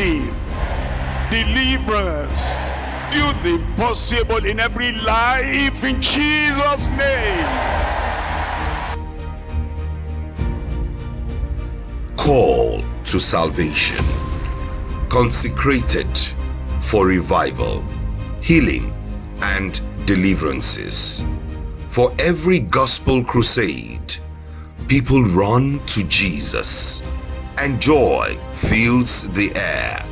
healing, deliverance. Do the impossible in every life in Jesus' name. Call to salvation. Consecrated for revival, healing, and deliverances. For every gospel crusade, people run to Jesus and joy fills the air.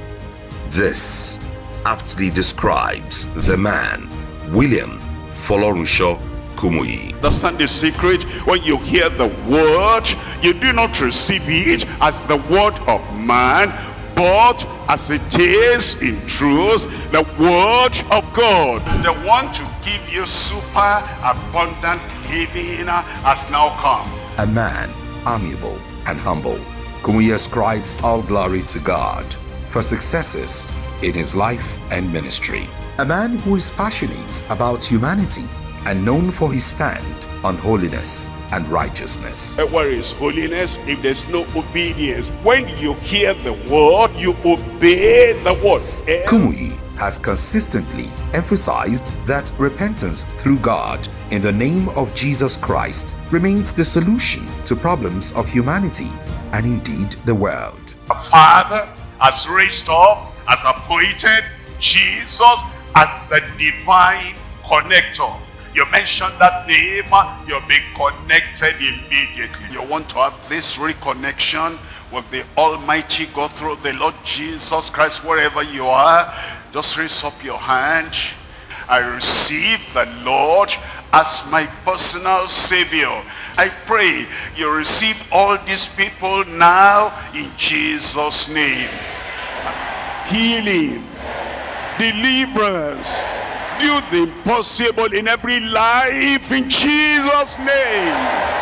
This aptly describes the man, William Folorunso Kumuyi. Understand the secret? When you hear the word, you do not receive it as the word of man, but as it is in truth, the word of God. The one to give you super abundant living has now come. A man amiable and humble. Kumuyi ascribes all glory to God for successes in his life and ministry. A man who is passionate about humanity and known for his stand on holiness and righteousness. Where is holiness if there's no obedience? When you hear the word, you obey the word. Kumuyi has consistently emphasized that repentance through God in the name of Jesus Christ remains the solution to problems of humanity and indeed the world. The Father has raised up, has appointed Jesus as the divine connector. You mention that name, you'll be connected immediately. You want to have this reconnection with the Almighty God through the Lord Jesus Christ, wherever you are, just raise up your hand. I receive the Lord as my personal Savior. I pray you receive all these people now in Jesus' name. Healing, deliverance, do the impossible in every life in Jesus' name.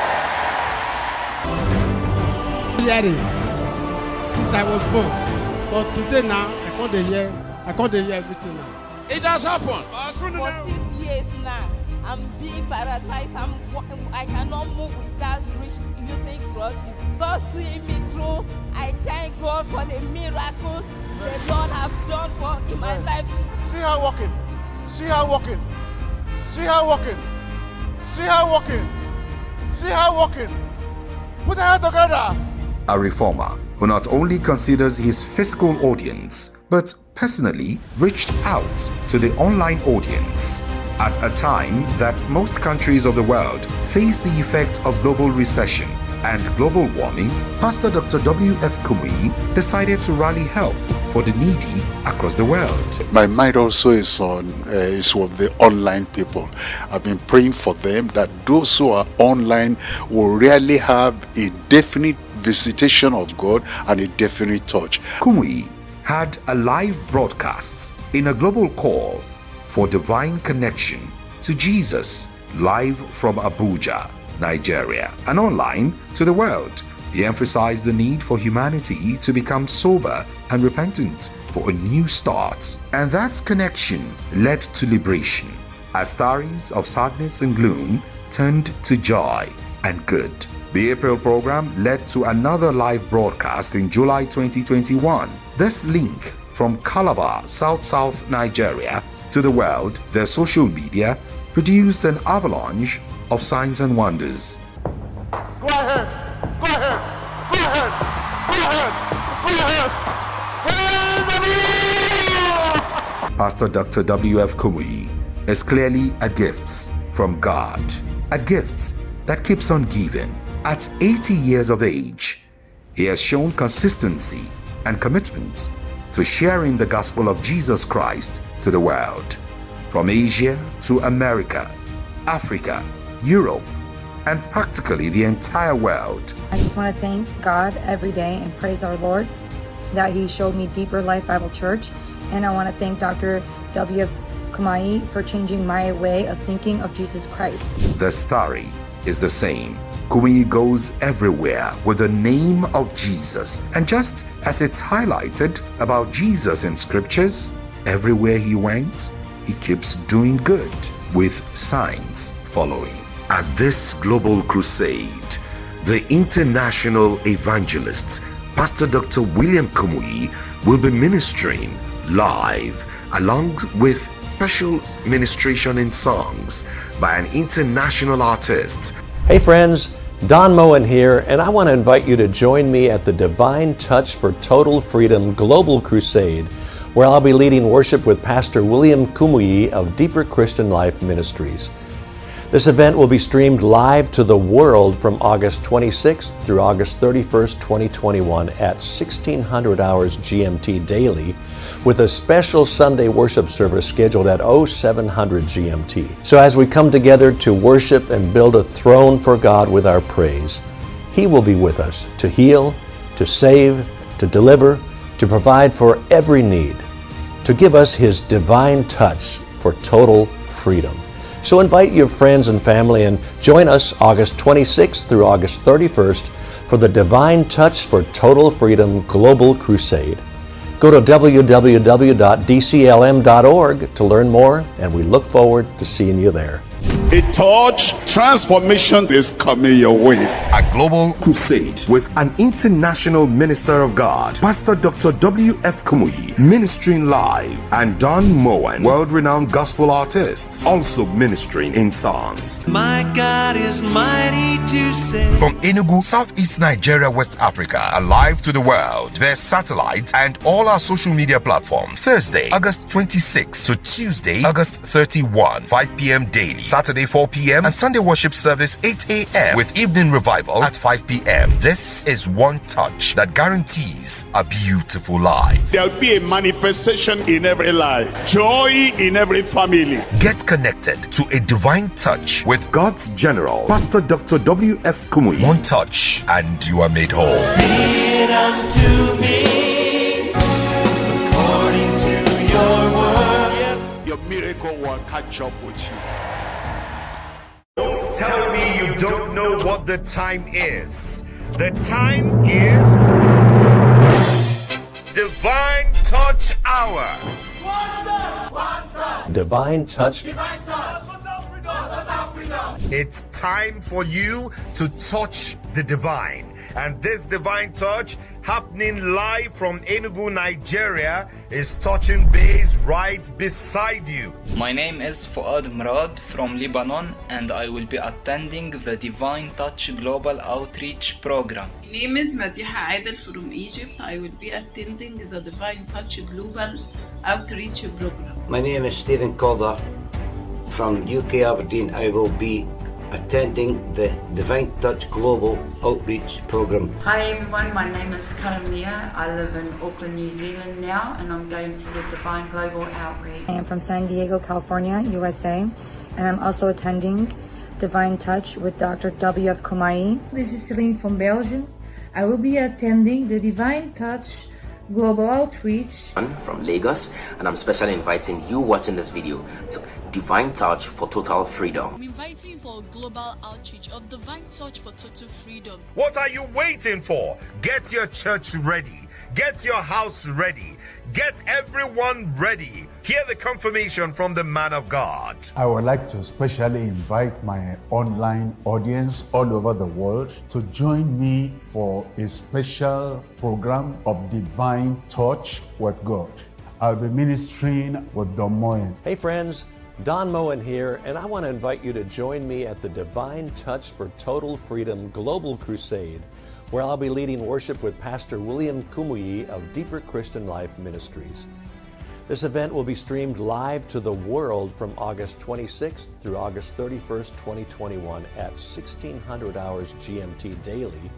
hearing since I was born. But today now, I can't hear, I can't hear everything. It has happened. for six years now i'm being paralyzed i'm wa- i cannot move without reach, using crutches god see me through i thank god for the miracle the lord have done for in my life See her walking. See her walking. See her walking. See her walking. See her walking. Put her hand together. A reformer who not only considers his physical audience but personally reached out to the online audience. At a time that most countries of the world face the effects of global recession and global warming, Pastor Dr. W.F. Kumuyi decided to rally help for the needy across the world. My mind also is on uh, is with the online people. I've been praying for them that those who are online will really have a definite visitation of God and a definite touch. Kumuyi had a live broadcast in a global call for divine connection to Jesus live from Abuja, Nigeria, and online to the world. He emphasized the need for humanity to become sober and repentant for a new start. And that connection led to liberation as stories of sadness and gloom turned to joy and good. The April program led to another live broadcast in July 2021. This link from Calabar, South South Nigeria to the world, their social media produced an avalanche of signs and wonders. Go ahead. Go ahead. Go ahead. Go ahead. Go ahead. Pastor Dr. W.F. Kumuyi is clearly a gift from God, a gift that keeps on giving. At 80 years of age, he has shown consistency and commitment to sharing the gospel of Jesus Christ to the world, from Asia to America, Africa, Europe, and practically the entire world. I just want to thank God every day and praise our Lord that He showed me Deeper Life Bible Church. And I want to thank Dr. W.F. Kumuyi for changing my way of thinking of Jesus Christ. The story is the same. Kumuyi goes everywhere with the name of Jesus. And just as it's highlighted about Jesus in scriptures, everywhere he went, he keeps doing good with signs following. At this global crusade, the international evangelist, Pastor Dr. William Kumuyi, will be ministering live along with special ministration in songs by an international artist. Hey friends, Don Moen here, and I want to invite you to join me at the Divine Touch for Total Freedom Global Crusade, where I'll be leading worship with Pastor William Kumuyi of Deeper Christian Life Ministries. This event will be streamed live to the world from August 26th through August 31st, 2021 at 1600 hours GMT daily with a special Sunday worship service scheduled at 0700 GMT. So as we come together to worship and build a throne for God with our praise, He will be with us to heal, to save, to deliver, to provide for every need, to give us His divine touch for total freedom. So invite your friends and family and join us August 26th through August 31st for the Divine Touch for Total Freedom Global Crusade. Go to www.dclm.org to learn more, and we look forward to seeing you there. A touch transformation is coming your way. A global crusade with an international minister of God, Pastor Dr. W.F. Kumuyi, ministering live, and Don Moen, world renowned gospel artists, also ministering in songs. My God is mighty to save. From Enugu, Southeast Nigeria, West Africa, alive to the world, via satellite and all our social media platforms. Thursday, August 26 to Tuesday, August 31, 5 p.m. daily. Saturday 4 p.m. and Sunday worship service 8 a.m. with evening revival at 5 p.m. This is one touch that guarantees a beautiful life. There'll be a manifestation in every life, joy in every family. Get connected to a divine touch with God's general, Pastor Dr. W.F. Kumuyi. One touch and you are made whole. Be unto me according to your word. Your miracle will catch up with you. Don't tell me you don't know what the time is. The time is Divine Touch Hour. Divine Touch It's time for you to touch the divine. And this divine touch happening live from Enugu, Nigeria is touching base right beside you. My name is Fuad Murad from Lebanon and I will be attending the Divine Touch Global Outreach Program. My name is Madiha Aidel from Egypt. I will be attending the Divine Touch Global Outreach Program. My name is Stephen Calder from UK Aberdeen. I will be attending the Divine Touch Global Outreach Program. Hi everyone, my name is Karamia. I live in Auckland, New Zealand now, and I'm going to the Divine Global Outreach. I am from San Diego, California, USA, and I'm also attending Divine Touch with Dr. W.F. Kumuyi. This is Celine from Belgium. I will be attending the Divine Touch Global Outreach. I'm from Lagos, and I'm specially inviting you watching this video to Divine Touch for Total Freedom. I'm inviting for global outreach of Divine Touch for Total Freedom. What are you waiting for? Get your church ready. Get your house ready. Get everyone ready. Hear the confirmation from the man of God. I would like to specially invite my online audience all over the world to join me for a special program of divine touch with God. I'll be ministering with Don Moen. Hey friends, Don Moen here, and I want to invite you to join me at the Divine Touch for Total Freedom Global Crusade, where I'll be leading worship with Pastor William Kumuyi of Deeper Christian Life Ministries. This event will be streamed live to the world from August 26th through August 31st, 2021 at 1600 hours GMT daily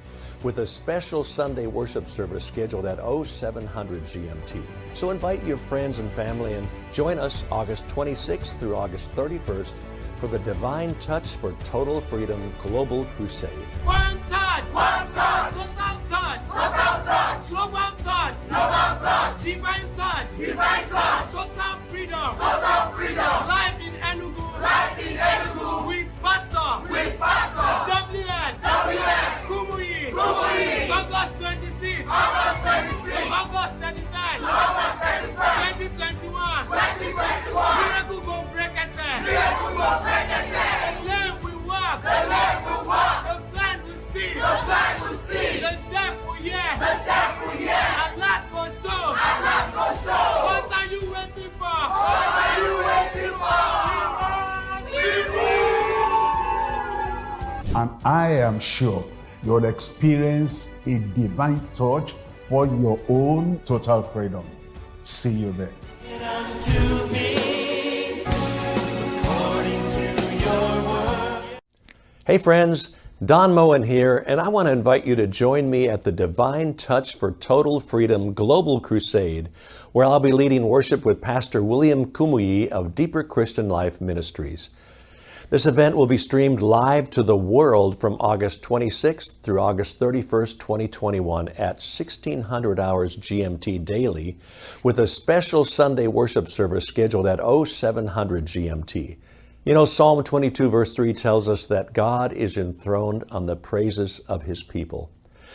with a special Sunday worship service scheduled at 0700 GMT. So invite your friends and family and join us August 26th through August 31st for the Divine Touch for Total Freedom Global Crusade. One touch, one touch, total touch, total touch, global touch, global touch, divine divine total freedom, total freedom, life in Enugu, life in Enugu, with pastor, with pastor, WN, WN, Kumuyi, Kumuyi, August 26, August 26, August 31, August 31, 2021, 2021, miracle go break it, miracle go break it, I am sure you'll experience a divine touch for your own total freedom. See you there. Hey friends, Don Moen here, and I want to invite you to join me at the Divine Touch for Total Freedom Global Crusade, where I'll be leading worship with Pastor William Kumuyi of Deeper Christian Life Ministries. This event will be streamed live to the world from August 26th through August 31st, 2021 at 1600 hours GMT daily with a special Sunday worship service scheduled at 0700 GMT. You know, Psalm 22 verse 3 tells us that God is enthroned on the praises of his people.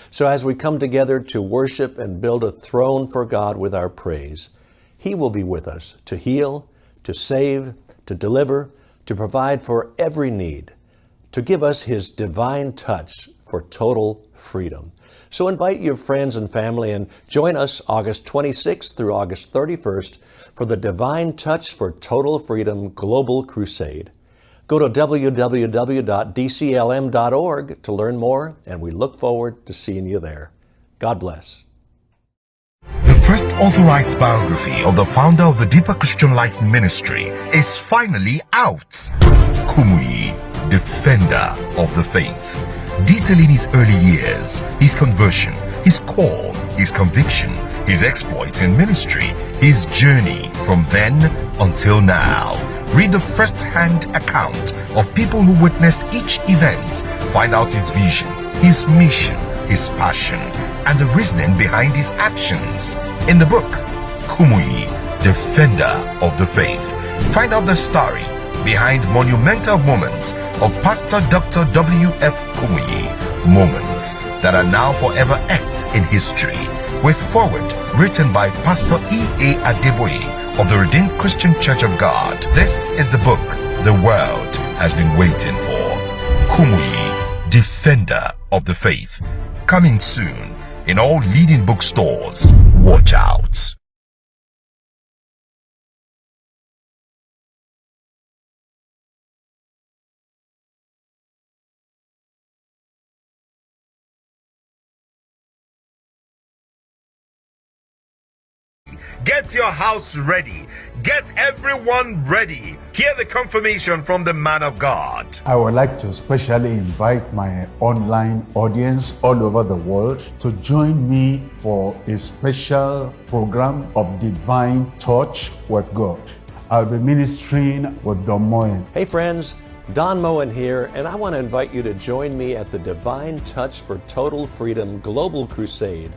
So as we come together to worship and build a throne for God with our praise, he will be with us to heal, to save, to deliver, to provide for every need, to give us His divine touch for total freedom. So invite your friends and family and join us August 26th through August 31st for the Divine Touch for Total Freedom Global Crusade. Go to www.dclm.org to learn more, and we look forward to seeing you there. God bless. First authorized biography of the founder of the Deeper Christian Life Ministry is finally out. Kumuyi, Defender of the Faith. Detailing his early years, his conversion, his call, his conviction, his exploits in ministry, his journey from then until now. Read the first-hand account of people who witnessed each event. Find out his vision, his mission, his passion, and the reasoning behind his actions. In the book, Kumuyi, Defender of the Faith, find out the story behind monumental moments of Pastor Dr. W.F. Kumuyi, moments that are now forever etched in history, with forward written by Pastor E.A. Adeboye of the Redeemed Christian Church of God. This is the book the world has been waiting for. Kumuyi, Defender of the Faith, coming soon in all leading bookstores. Watch out. Get your house ready. Get everyone ready. Hear the confirmation from the man of God. I would like to specially invite my online audience all over the world to join me for a special program of divine touch with God. I'll be ministering with Don Moen. Hey friends, Don Moen here, and I want to invite you to join me at the Divine Touch for Total Freedom Global Crusade,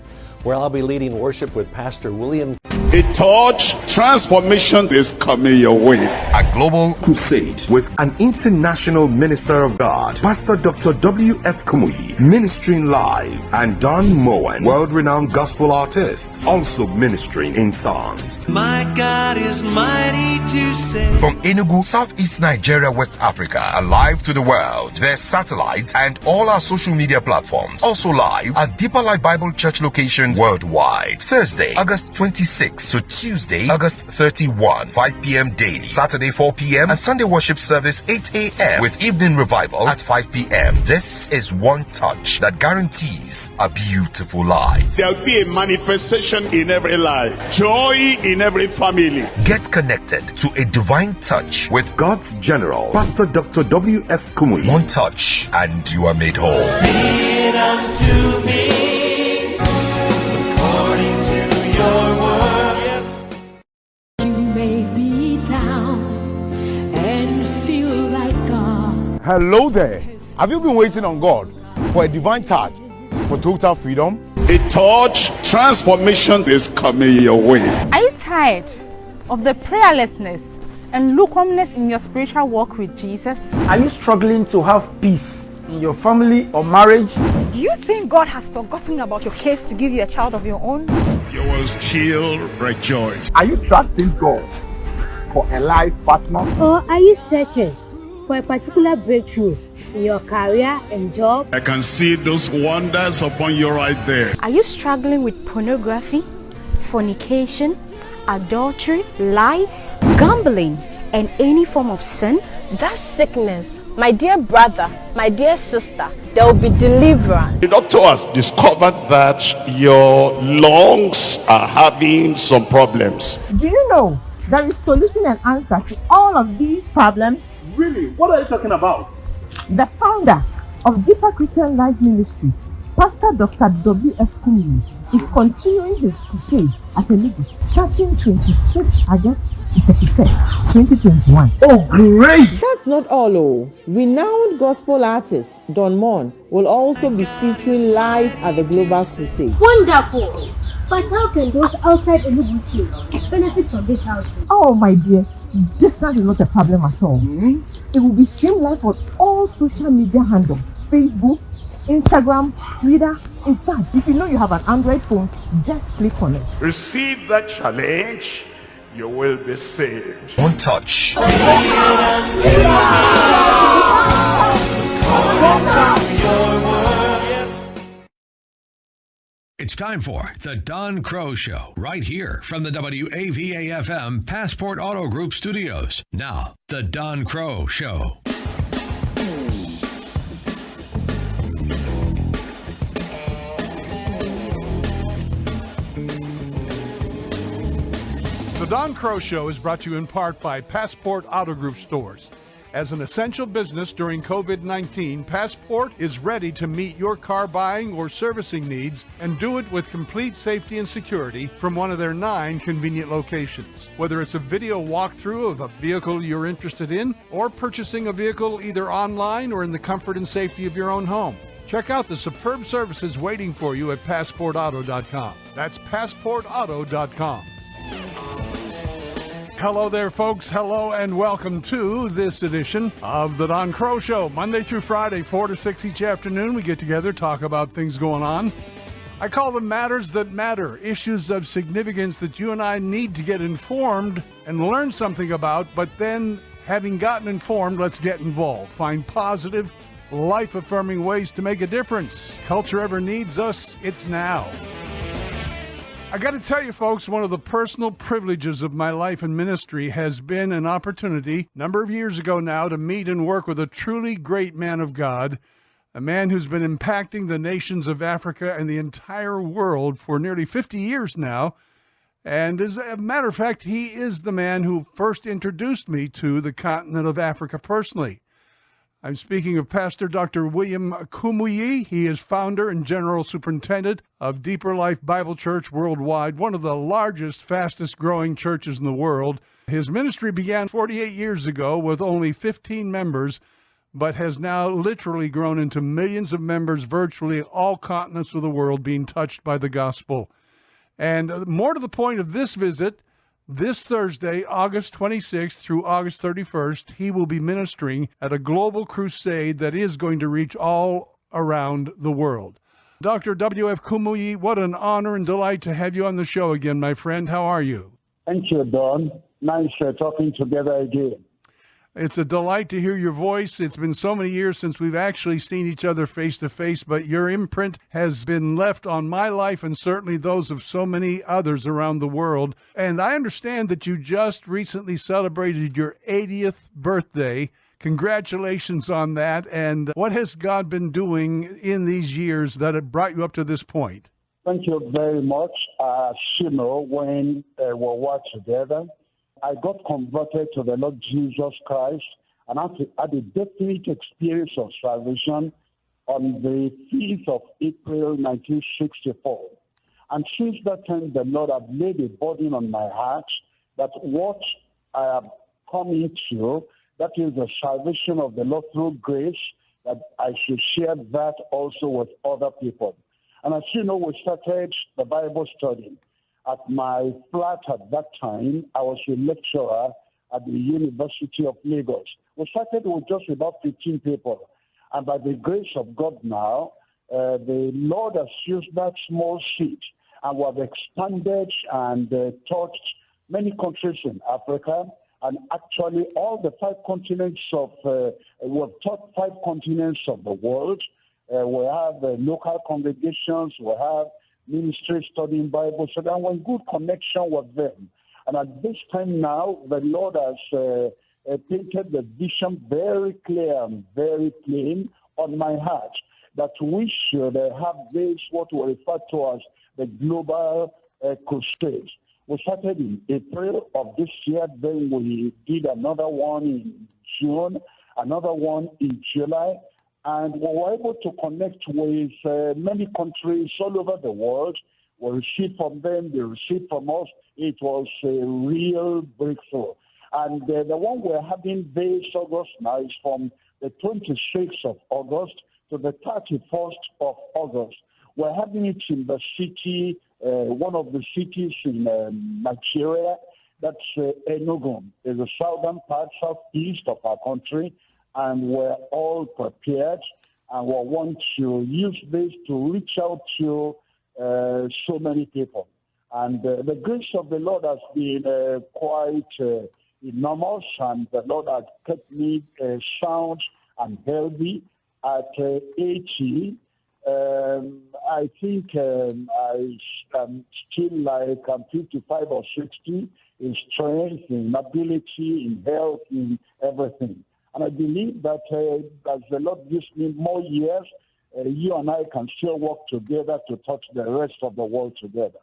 where I'll be leading worship with Pastor William A touch transformation is coming your way. A global crusade with an international minister of God, Pastor Dr. W.F. Kumuyi, ministering live, and Don Moen, world-renowned gospel artists, also ministering in songs. My God is mighty to save. From Enugu, Southeast Nigeria, West Africa, alive to the world, their satellite and all our social media platforms. Also live at Deeper Life Bible Church locations worldwide. Thursday, August 26 to Tuesday, August 31, 5 p.m. daily. Saturday, 4 p.m. and Sunday worship service 8 a.m. with evening revival at 5 p.m. This is one touch that guarantees a beautiful life. There'll be a manifestation in every life, joy in every family. Get connected to a divine touch with God's general, Pastor Dr. W.F. Kumuyi. One touch and you are made whole. Hello there. Have you been waiting on God for a divine touch for total freedom? A touch transformation is coming your way. Are you tired of the prayerlessness and lukewarmness in your spiritual walk with Jesus? Are you struggling to have peace in your family or marriage? Do you think God has forgotten about your case to give you a child of your own? You will still rejoice. Are you trusting God for a life partner? Or are you searching for a particular breakthrough in your career and job? I can see those wonders upon you right there. Are you struggling with pornography, fornication, adultery, lies, gambling, and any form of sin? That sickness My dear brother, my dear sister, there will be deliverance. The doctor has discovered that your lungs are having some problems. Do you know there is solution and answer to all of these problems? Really? What are you talking about? The founder of Deeper Christian Life Ministry, Pastor Dr. W.F. Kumuyi, is continuing his crusade at a league starting 26 August to 31st, 2021. Oh, great! That's not all, oh. Renowned gospel artist Don Moen will also be featuring live at the Global Crusade. Wonderful! But how can those outside Enugu State benefit from this outreach? Oh, my dear, distance is not a problem at all. Mm-hmm. It will be streamed live on all social media handles Facebook, Instagram, Twitter. In fact, if you know you have an Android phone, just click on it. Receive that challenge, you will be saved. Don't touch. It's time for the Don Crow Show, right here from the WAVA FM Passport Auto Group studios. Now, the Don Crow Show. The Don Crow Show is brought to you in part by Passport Auto Group stores. As an essential business during COVID 19, Passport is ready to meet your car buying or servicing needs and do it with complete safety and security from one of their nine convenient locations. Whether it's a video walkthrough of a vehicle you're interested in or purchasing a vehicle either online or in the comfort and safety of your own home. Check out the superb services waiting for you at PassportAuto.com. That's PassportAuto.com. Hello there, folks. Hello and welcome to this edition of the Don Crow Show. Monday through Friday, 4 to 6 each afternoon, we get together, talk about things going on. I call them matters that matter, issues of significance that you and I need to get informed and learn something about, but then, having gotten informed, let's get involved. Find positive, life affirming ways to make a difference. Culture ever needs us, it's now. I got to tell you, folks, one of the personal privileges of my life and ministry has been an opportunity, number of years ago now, to meet and work with a truly great man of God, a man who's been impacting the nations of Africa and the entire world for nearly 50 years now. And as a matter of fact, he is the man who first introduced me to the continent of Africa personally. I'm speaking of Pastor Dr. William Kumuyi. He is founder and general superintendent of Deeper Life Bible Church worldwide, one of the largest, fastest growing churches in the world. His ministry began 48 years ago with only 15 members, but has now literally grown into millions of members, virtually all continents of the world being touched by the gospel. And uh, more to the point of this visit, this Thursday, August 26th through August 31st, he will be ministering at a global crusade that is going to reach all around the world. Dr. W.F. Kumuyi, what an honor and delight to have you on the show again, my friend. How are you? Thank you, Don. Nice uh, talking together again. It's a delight to hear your voice. It's been so many years since we've actually seen each other face to face, but your imprint has been left on my life and certainly those of so many others around the world. And I understand that you just recently celebrated your 80th birthday. Congratulations on that. And what has God been doing in these years that have brought you up to this point? Thank you very much. As you know, when uh, we were together, I got converted to the Lord Jesus Christ and had a definite experience of salvation on the 5th of April 1964. And since that time, the Lord had laid a burden on my heart that what I have come into, that is the salvation of the Lord through grace, that I should share that also with other people. And as you know, we started the Bible study at my flat at that time, I was a lecturer at the University of Lagos. We started with just about 15 people. And by the grace of God now, uh, the Lord has used that small seed and we have expanded and uh, touched many countries in Africa and actually all the five continents of, uh, we have taught five continents of the world. Uh, we have uh, local congregations, we have ministry studying Bible, so that in good connection with them. And at this time now, the Lord has uh, uh, painted the vision very clear and very plain on my heart that we should uh, have this, what we refer to as the global uh, crusade. We started in April of this year, then we did another one in June, another one in July, and we were able to connect with uh, many countries all over the world. We received from them, they received from us. It was a real breakthrough. And uh, the one we're having this August now is from the 26th of August to the 31st of August. We're having it in the city, uh, one of the cities in um, Nigeria. That's uh, Enugu. in the southern part, southeast of our country, and we're all prepared. And we want to use this to reach out to uh, so many people. And uh, the grace of the Lord has been uh, quite uh, enormous, and the Lord has kept me uh, sound and healthy at uh, 80. Um, I think um, I am still like I'm 55 or 60 in strength, in ability, in health, in everything. And I believe that uh, as the Lord gives me more years, uh, you and I can still work together to touch the rest of the world together.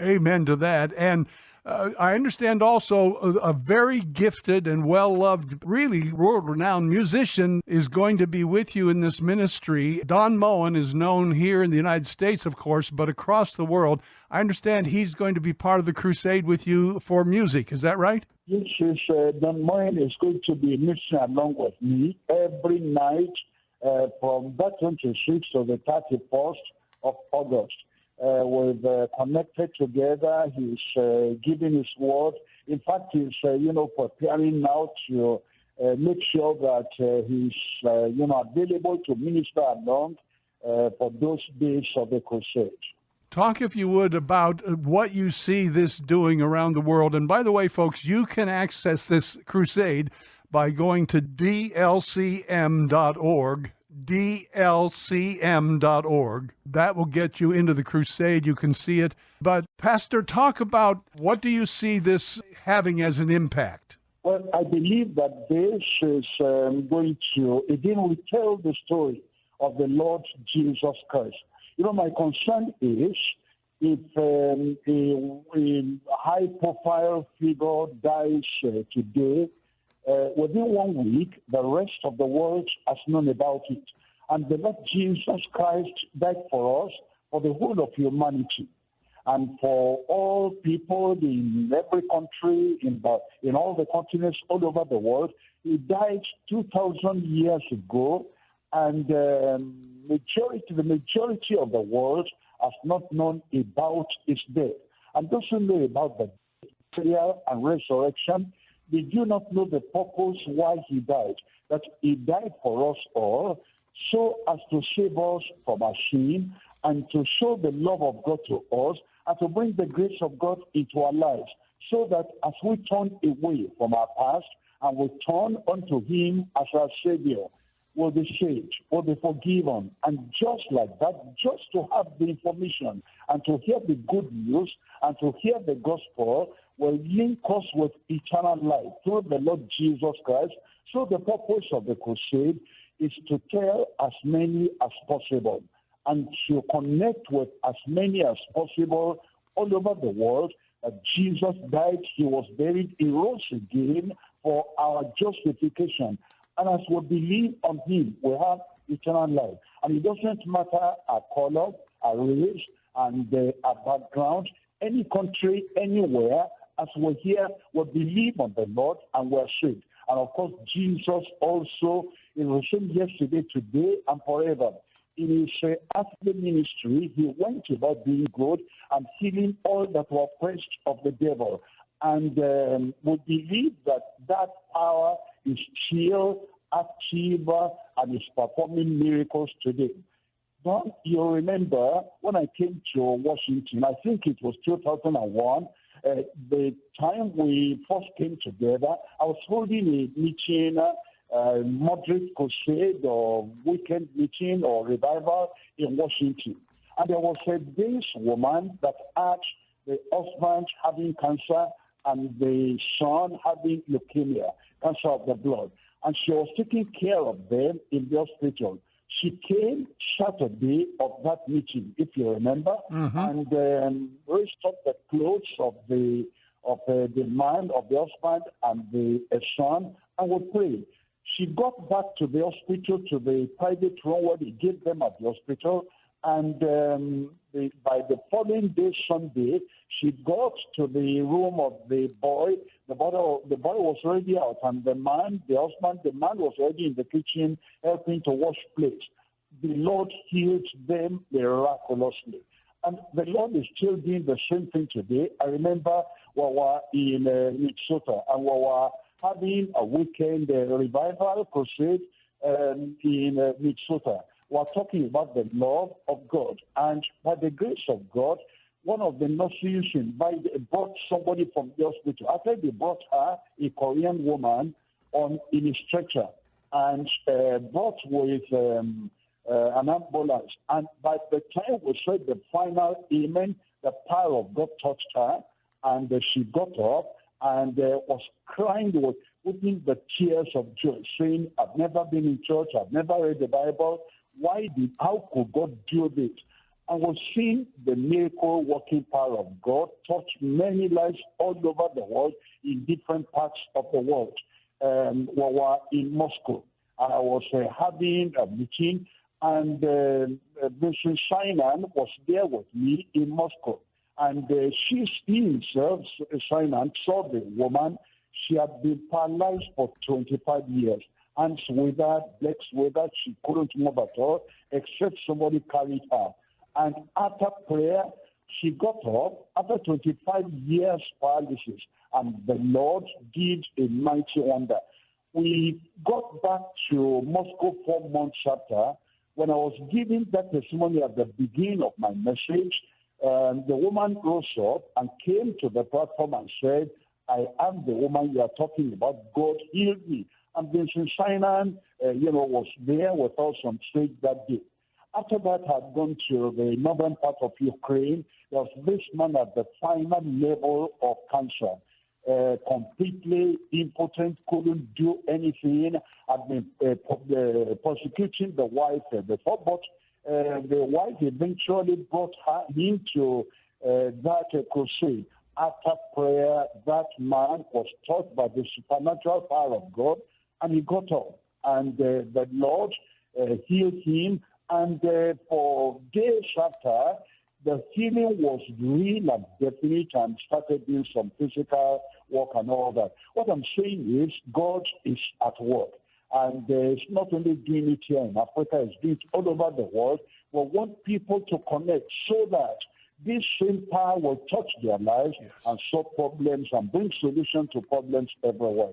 Amen to that. And uh, I understand also a, a very gifted and well loved, really world renowned musician is going to be with you in this ministry. Don Moen is known here in the United States, of course, but across the world. I understand he's going to be part of the crusade with you for music. Is that right? Yes, yes, uh, Don Moen is going to be mixing along with me every night uh, from that 26th to the 31st of August. Uh, we've uh, connected together. He's uh, giving his word. In fact, he's uh, you know preparing now to uh, make sure that uh, he's you know available to minister along for those days of the crusade. Talk, if you would, about uh, what you see this doing around the world. And by the way, folks, you can access this crusade by going to dlcm.org dlcm.org. That will get you into the crusade. You can see it. But, Pastor, talk about what do you see this having as an impact? Well, I believe that this is um, going to, again, we tell the story of the Lord Jesus Christ. You know, my concern is if um, a, a high profile figure dies uh, today, uh, within one week, the rest of the world has known about it. And the Lord Jesus Christ died for us, for the whole of humanity, and for all people in every country, in, the, in all the continents all over the world. He died 2,000 years ago, and um, majority, the majority of the world has not known about his death. And those who know about the burial and resurrection, they do not know the purpose why he died. That he died for us all, so as to save us from our sin and to show the love of God to us and to bring the grace of God into our lives. So that as we turn away from our past and we turn unto Him as our Savior, will be saved, will be forgiven. And just like that, just to have the information and to hear the good news and to hear the gospel will link us with eternal life through the Lord Jesus Christ. So the purpose of the crusade is to tell as many as possible and to connect with as many as possible all over the world that Jesus died, he was buried, he rose again for our justification. And as we believe on him, we have eternal life. And it doesn't matter our color, our race, and uh, our background, any country, anywhere, as we're here, we believe on the Lord and we're saved. And of course, Jesus also is the same yesterday, today, and forever. In his uh, earthly ministry, he went about doing good and healing all that were oppressed of the devil. And um, we believe that that power is still active and is performing miracles today. Don't you remember when I came to Washington? I think it was 2001. Uh, the time we first came together, I was holding a meeting, uh, moderate crusade or weekend meeting or revival in Washington. And there was a this woman that had the husband having cancer and the son having leukemia, cancer of the blood. And she was taking care of them in the hospital. She came Saturday of that meeting, if you remember, and um, raised up the clothes of the of uh, the man, of the husband, and the uh, son, and we prayed. She got back to the hospital, to the private room where they gave them at the hospital, and um, the, by the following day, Sunday, she got to the room of the boy. The boy, the boy was already out, and the man, the husband, the man was already in the kitchen helping to wash plates. The Lord healed them miraculously. And the Lord is still doing the same thing today. I remember we were in uh, Minnesota and we were having a weekend uh, revival crusade um, in uh, Minnesota. We're talking about the love of God. And by the grace of God, one of the nurses brought somebody from the hospital. After they brought her, a Korean woman, on in a stretcher and uh, brought with um, uh, an ambulance. And by the time we said the final amen, the power of God touched her, and uh, she got up and uh, was crying with putting the tears of joy, saying, "I've never been in church. I've never read the Bible. Why did? How could God do this?" And was seeing the miracle working power of God touch many lives all over the world in different parts of the world. Um, we were in Moscow. I was uh, having a meeting and uh, Vinson Synan was there with me in Moscow. And uh, she, he himself, Synan, saw the woman. She had been paralyzed for 25 years. Hands withered, legs withered. She couldn't move at all, except somebody carried her. And after prayer, she got up after 25 years paralysis. And the Lord did a mighty wonder. We got back to Moscow four months after when I was giving that testimony at the beginning of my message, um, the woman rose up and came to the platform and said, I am the woman you are talking about. God healed me. And Vinson Synan, uh, you know, was there with us on stage that day. After that, I'd gone to the northern part of Ukraine. There was this man at the final level of cancer uh, completely impotent, couldn't do anything, had been uh, uh, prosecuting the wife before, but uh, the wife eventually brought her into uh, that uh, crusade. After prayer, that man was taught by the supernatural power of God, and he got up. And uh, the Lord uh, healed him, and uh, for days after, the healing was real and definite and started doing some physical work and all that. What I'm saying is God is at work. And uh, it's not only doing it here in Africa, it's doing it all over the world. We want people to connect so that this same power will touch their lives and solve problems and bring solutions to problems everywhere.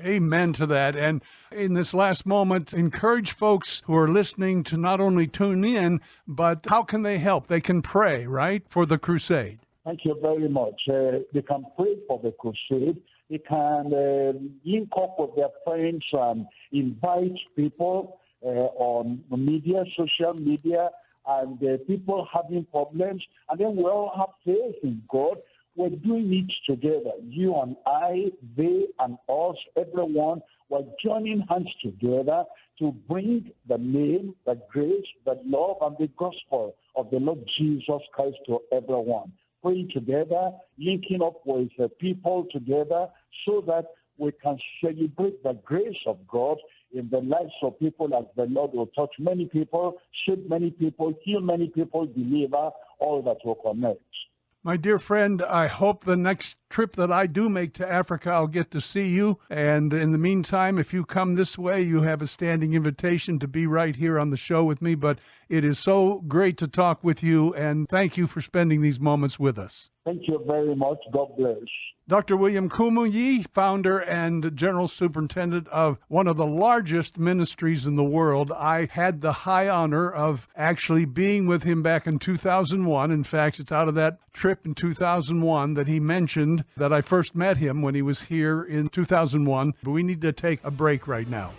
Amen to that. And in this last moment, encourage folks who are listening to not only tune in, but how can they help? They can pray, right, for the crusade. Thank you very much. Uh, they can pray for the crusade. They can uh, link up with their friends and invite people uh, on media, social media, and uh, people having problems. And then we all have faith in God. We're doing it together. You and I, they and us, everyone, we're joining hands together to bring the name, the grace, the love, and the gospel of the Lord Jesus Christ to everyone praying together, linking up with the people together so that we can celebrate the grace of God in the lives of people as the Lord will touch many people, shape many people, heal many people, deliver all that will connect. My dear friend, I hope the next trip that I do make to Africa, I'll get to see you. And in the meantime, if you come this way, you have a standing invitation to be right here on the show with me. But it is so great to talk with you, and thank you for spending these moments with us. Thank you very much. God bless. Dr. William Kumuyi, founder and general superintendent of one of the largest ministries in the world. I had the high honor of actually being with him back in 2001. In fact, it's out of that trip in 2001 that he mentioned that I first met him when he was here in 2001. But we need to take a break right now.